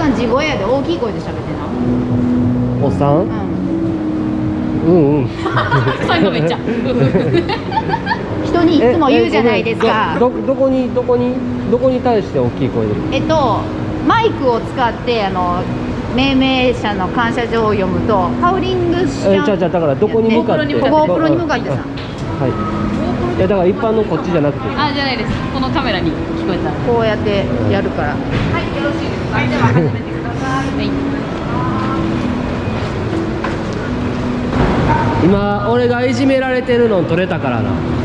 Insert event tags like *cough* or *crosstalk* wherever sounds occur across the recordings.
さん地声やで大きい声で喋ってなおっさん、うん、うんうん。*laughs* 最後めっちゃ。人にいつも言うじゃないですか。どこにどこに？どこに対して大きい声で？えっとマイクを使ってあの命名者の感謝状を読むとハウリングしちゃうじゃだからどこに向かって？ゴープロに向かってさ。はい。い。やだから一般のこっちじゃなくて。あじゃないです。このカメラに聞こえた。らこうやってやるから、はいよろしいです。*laughs* 今俺がいじめられてるの取れたからな。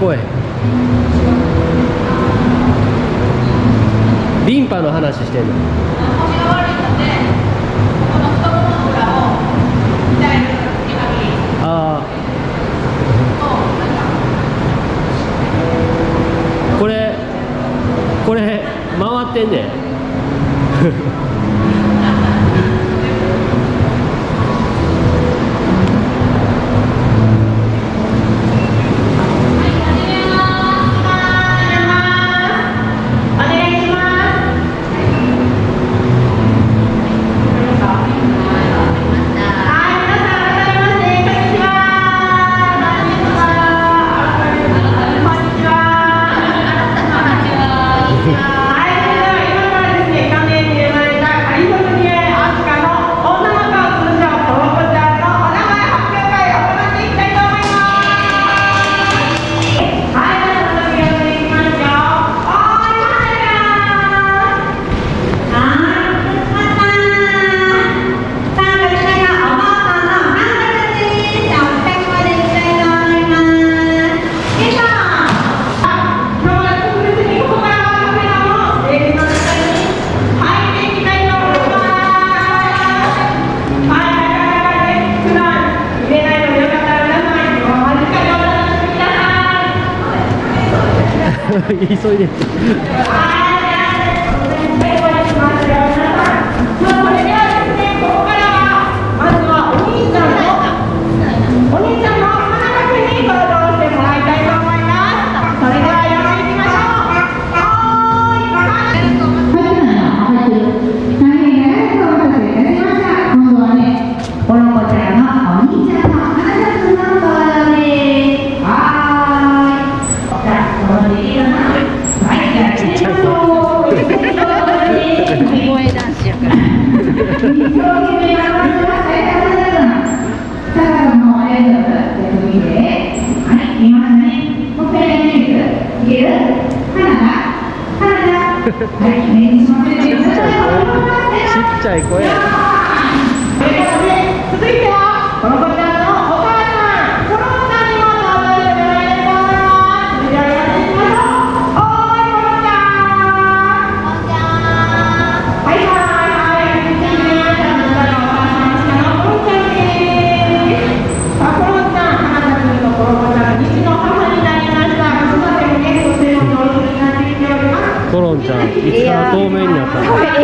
声。リンパの話してんの？ああこれこれ回ってんねん。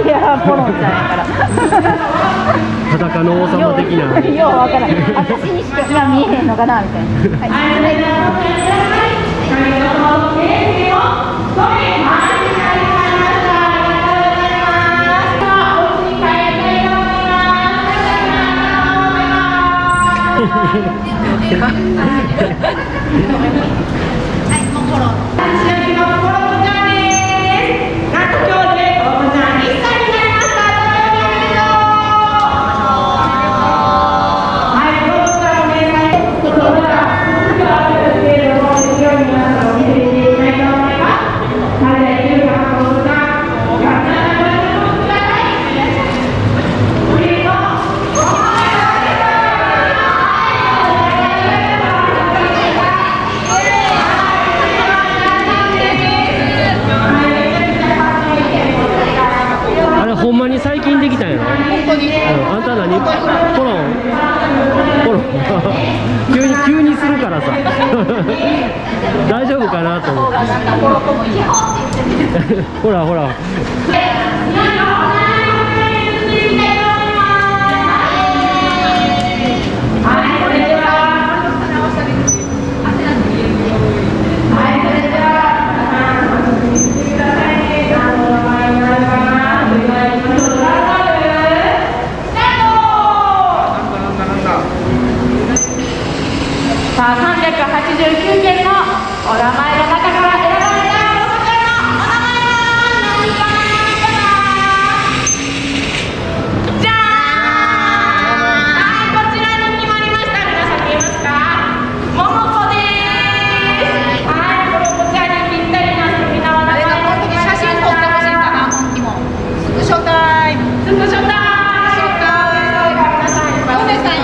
いやポロンちゃんやから裸の王様的なようわからん私にしか見えへんのかなみたいな、はいはい、もうフロー。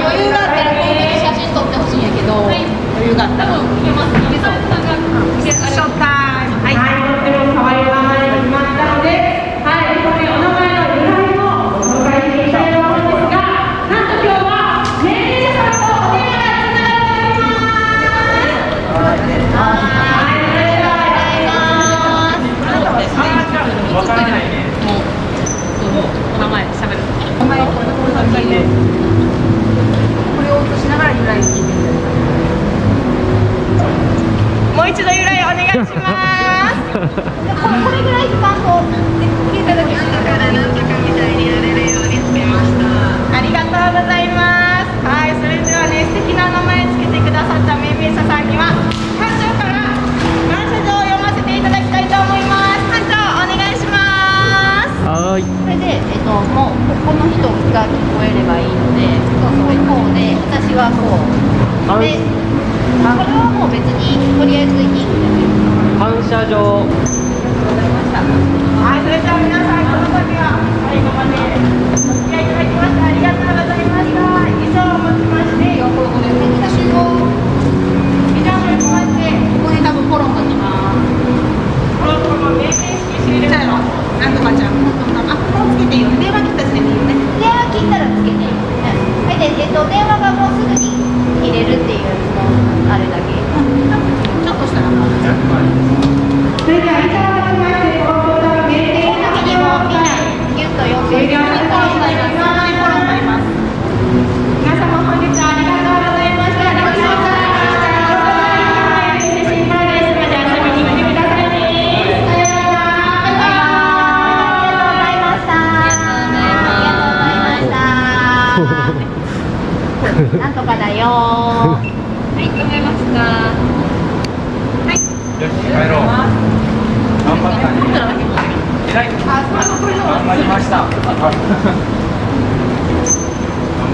余裕があったらこの時写真撮ってほしい。んやけど、余裕があったらます。*laughs* これぐらい時間こう聞いただけ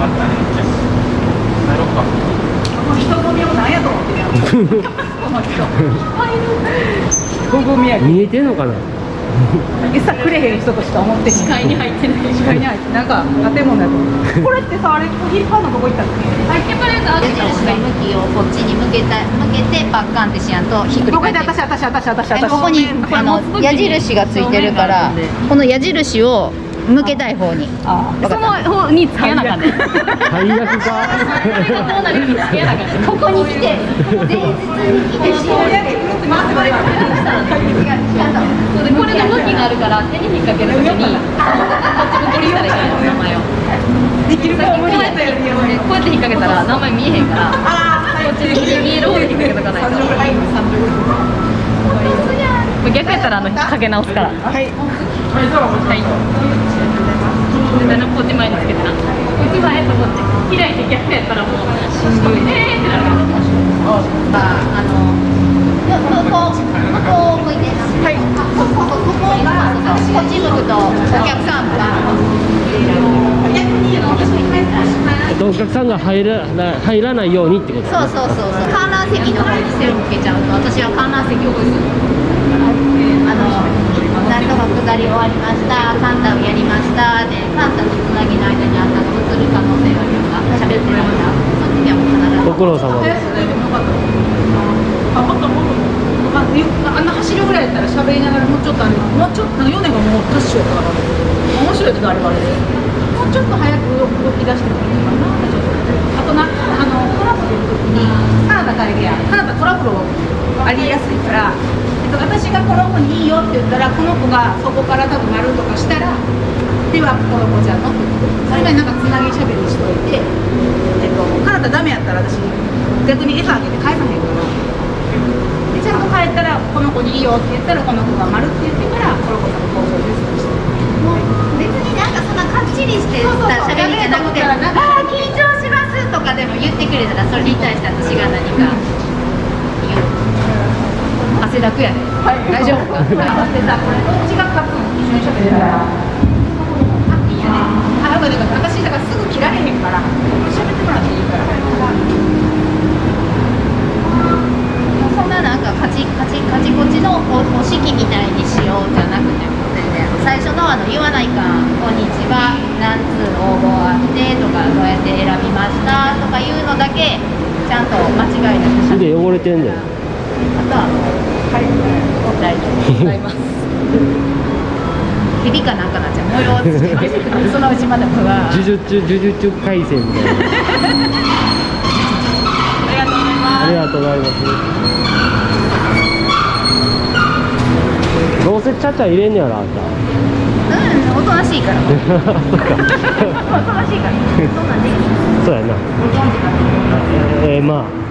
ねよし帰ろうか。見えてんのかな餌くれへん人としか思って視界に入ってない。視界に入ってなんか建物やと思うこれってさあれ引っ張るのどこ行ったっけはい、手パレードあ矢げた方印。の向きをこっちに向けた向けてパッカンってしやんとひっくりここで返って私私私私私えここにあの矢印がついてるからこの矢印を向けたい方に。その方につけなかった。最悪か。そうなるにつけなかった。ここに来て前日に来てしまうそうでこれの向きがあるから手に引っ掛けるときにこっち向きにしたらいけないの名前を。できるさっきこうやってこうやって引っ掛けたら名前見えへんからこっち向きで見える方で引っ掛けとかない。と逆やったらあのかけ直すから。はいはいでなこっち前につけてな。こっち前とこっち開いて逆やったらもうえーってなるからあのここここ向いてなはいここここがこっち向くとお客さんがお客さんが入らな入らないようにってことそうそうそうそう観覧席の方に背を向けちゃうと私は観覧席をあのなんとか下り終わりました。カンタをやりました。でカンタとつなぎの間にあったの映る可能性があるような喋ってる間その時はもう必ず。ご苦労様ですあもっともっとああんな走るぐらいやったら喋りながらもうちょっとあれもうちょっと米がもうダッシュやったから面白いけどあれはあれでもうちょっと早く動き出してもいいかなあとなあのトラブルの時にカナダ帰りやカナダトラブルをありやすいから、えっと、私がこの子にいいよって言ったらこの子がそこから多分丸とかしたらではこの子ちゃんのってそれまでなんかつなぎしゃべりしといて、えっと、カナダダメやったら私逆に餌あげて返さへんからでちゃんと帰ったらこの子にいいよって言ったらこの子が丸って言ってからこの子さんの交渉ですとして。もう別になんかそんなかっちりしてた喋りじゃなくて「ああ緊張します」とかでも言ってくれたらそれに対して私が何か汗だくやで、大丈夫か？これどっちが勝つの一緒に喋ってたら。ハッピーやね。あ、よかだからすぐ切られへんから、喋ってもらっていいから。そんななんかカチカチカチコチのおお式みたいにしようじゃなくて。最初のあの言わないか「こんにちは何通応募あって」とか「どうやって選びました」とかいうのだけちゃんと間違いなくしゃべで汚れてんだよあとははい大丈夫ございます。響かなんかなっちゃう模様つけてそのうちまだこが呪術呪術廻戦みたいなありがとうございます。どうせちゃちゃ入れんねやろあんたうんおとなしいから。おとなしいから。*laughs* そんな。んでそうやなご存知かなえー、まあ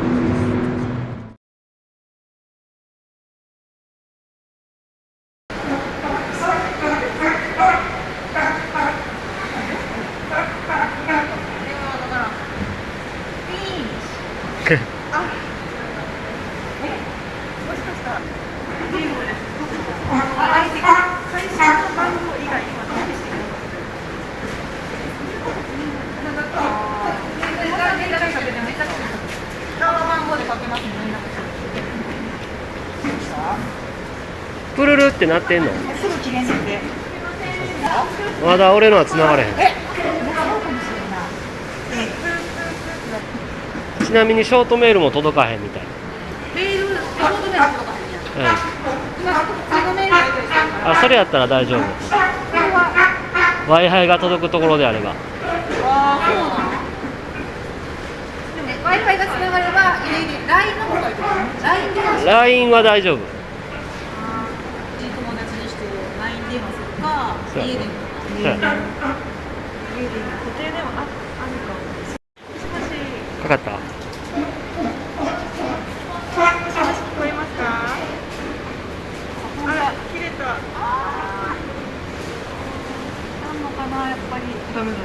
プルルってなってんの？すぐ切れんんで。まだ俺のは繋がれへんちなみにショートメールも届かへんみたいメール、あ、本当ね、とかへんやん。うん今、普通のメール。あそれやったら大丈夫 w i f i が届くところであればああ、そうなの。でも、れば、家に LINE の方がいいと思う。LINE は大丈夫友達にして LINE 電話するか、家家でも固定電話ああるかも。かかった？もしもし聞こえますか？あら、切れた。あなんのかな、やっぱり。ダメだ。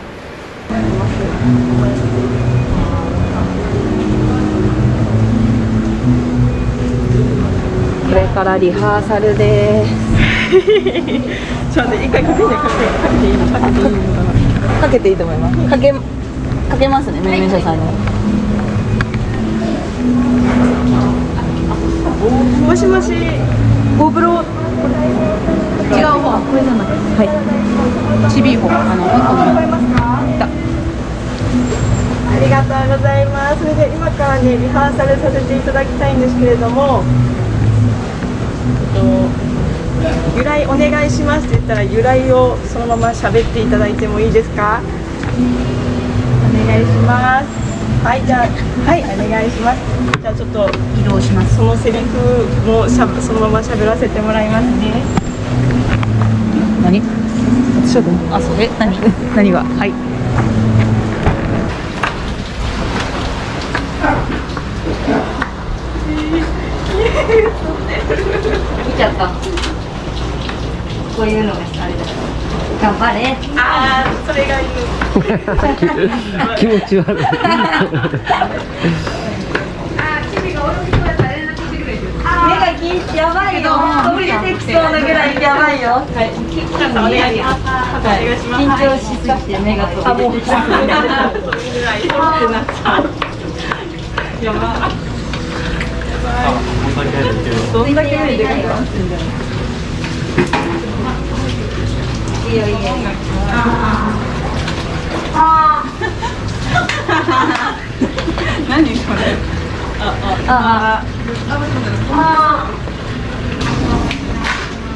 これからリハーサルです。ちょっと一回かけてかけていいかけていいのかな。かけていいと思います。かけ、かけますね、めめしゃさんに。もしもし、ゴブロ。違う方。これじゃなくて。はい。ちびい方。あの、向こうの。ありがとうございます。それで今からねリハーサルさせていただきたいんですけれども、と由来お願いしますって言ったら由来をそのまま喋っていただいてもいいですか？お願いします。はいじゃあはいお願いします。じゃあちょっと移動します。そのセリフもしゃそのまま喋らせてもらいますね。何？私はどう？あ、それ？何？*laughs* 何が？はい。見ちゃったこういうのがあれだ頑張れああそれがいい。気持ち悪い目がきやばいよ。飛び出てきそうなぐらいやばいよ。はい。緊張しすぎて目が飛び出てきそう。ぐらいってなどんだけ目でかいの？いいよいいよ。何これ？ああ。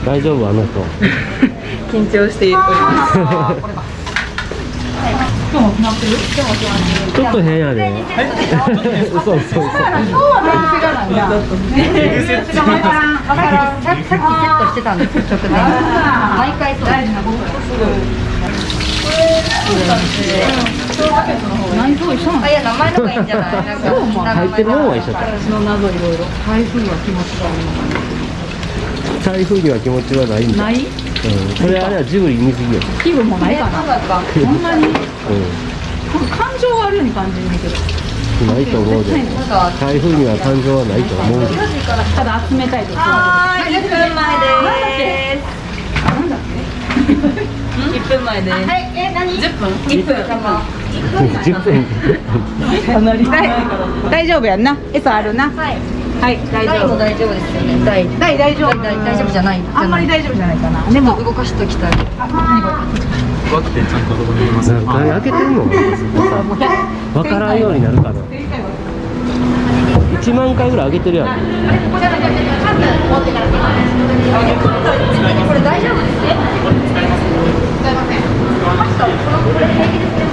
大丈夫あの人 *laughs* 緊張しております。*laughs* 今日も決まってる？ちょっと変やで。そうそうそう今日はなん分からんさっきセットしてたんですよ直前毎回そう大事なこと内臓一緒なのあいや名前の方がいいんじゃない？入ってるもんは一緒だ私の謎いろいろ台風は気持ちが台風には気持ちはないんだ。ない？うん、それあれはジブリ見すぎや気分もないかなほんまにうん感情があるように感じるんだけどないと思うで台風には感情はないと思うでただ集めたいとはい1分前ですなんだっけ1分前ですはいえ何10分1分10分大丈夫やんな餌あるなはいはい大大も大丈夫ですよね。大大大丈夫。大大丈夫じゃないあんまり大丈夫じゃないかな。でも。動かしときたい。あ何こ怖くてちゃんとどこにいます開けてんの？わからんようになるかな1万回ぐらい開けてるやん。これ大丈夫ですね。使いませんこれ平気です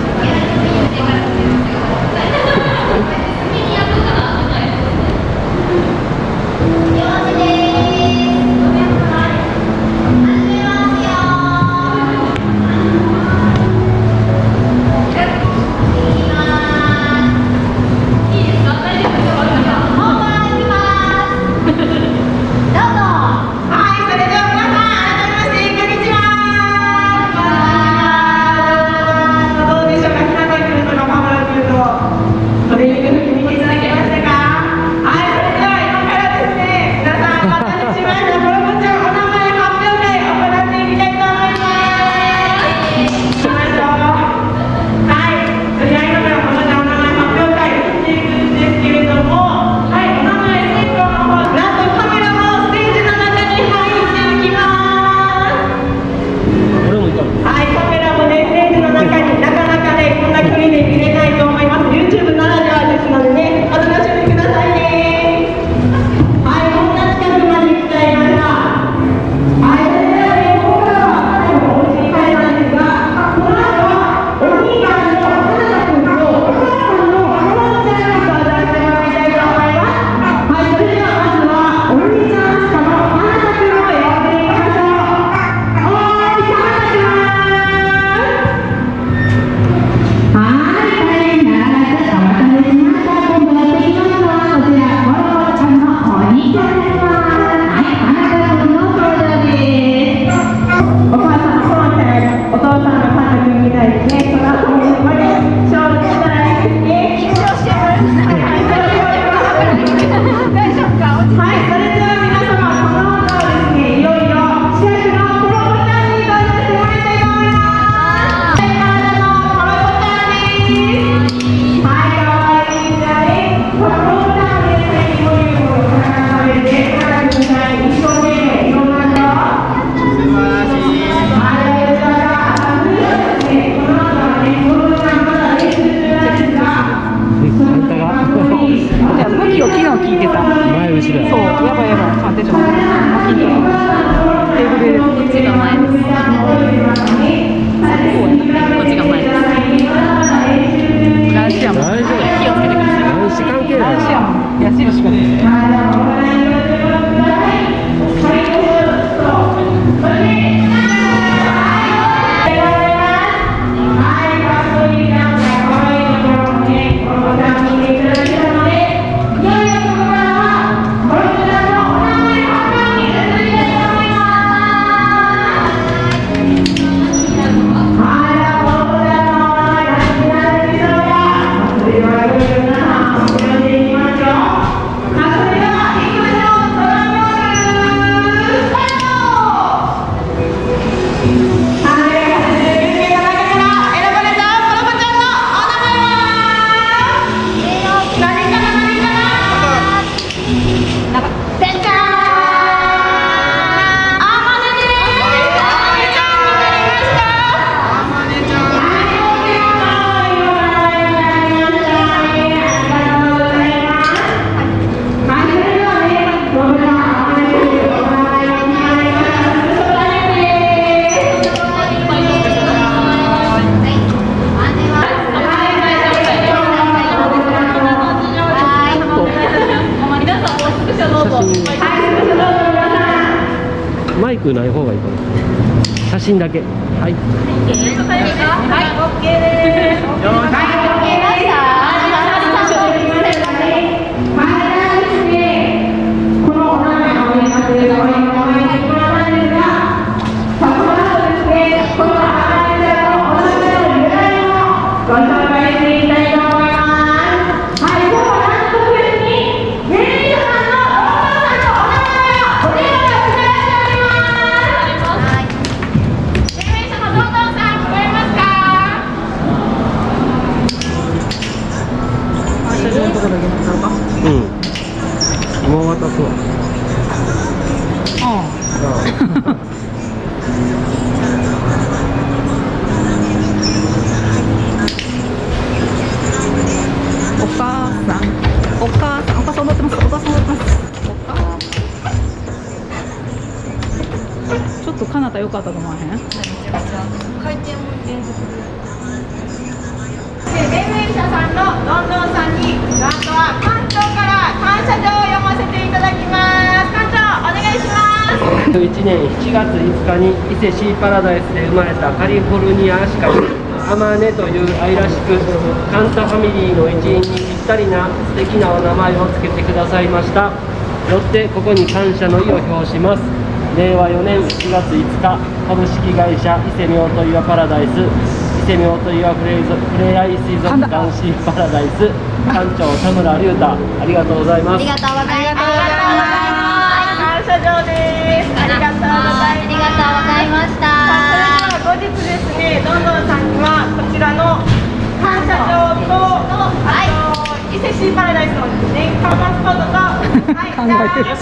ちょっとかなた良かったと思わへん？で連盟者さんのどんどんさんにラストは館長から感謝状を読ませていただきます。館長お願いします。1年7月5日に伊勢シーパラダイスで生まれたカリフォルニアアシカにアマネという愛らしくカンタファミリーの一員にぴったりな素敵なお名前を付けてくださいました。よってここに感謝の意を表します令和4年4月5日株式会社伊勢妙と岩パラダイス伊勢妙と岩フレイゾフレアイ水族館シーパラダイス館長田村隆太ありがとうございます。ありがとうございます。感謝状ですありがとうございます。ありがとうございましたそれでは後日です。ねどんどんさんにはこちらの感謝状とあと伊勢シーパラダイスの年間パスポートとはい *laughs* 考えてる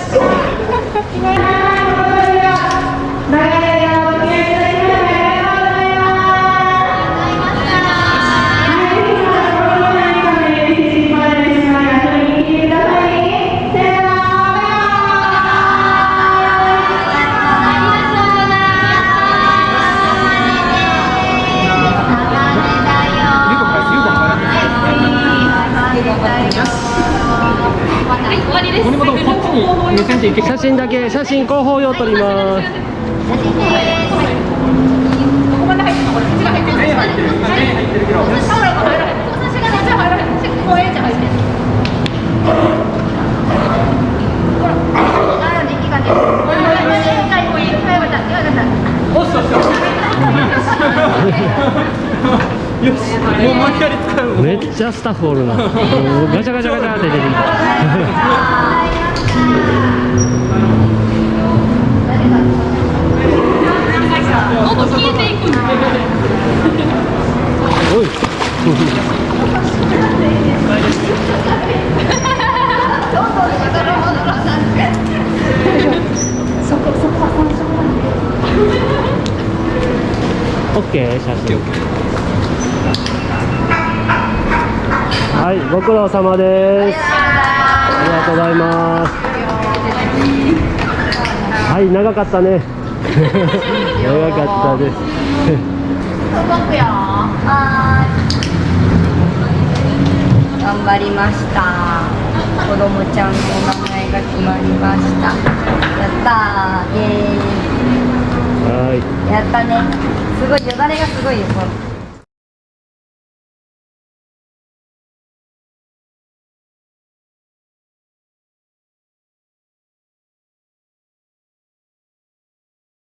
写真だけ写真広報用撮ります。めっちゃスタッフおるな。ガチャガチャガチャって出てきたどんどん消えていくんだおいオッケー写真はいご苦労様です。ありがとうございます。はい長かったね。*laughs* 長かったです。頑張りました。子供ちゃんのお名前が決まりました。やったー。イエはい。ーイやったね。すごいよ。だれがすごいよ